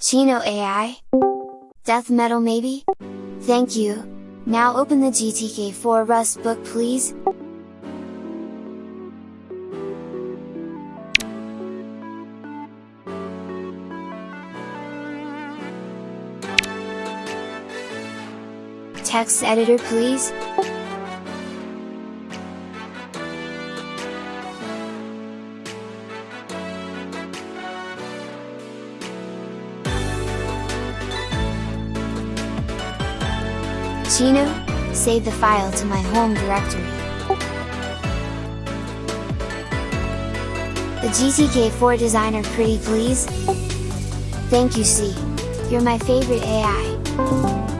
Chino AI? Death metal maybe? Thank you! Now open the GTK4 Rust book please! Text editor please? Chino, save the file to my home directory. The GTK4 designer pretty please? Thank you C. You're my favorite AI.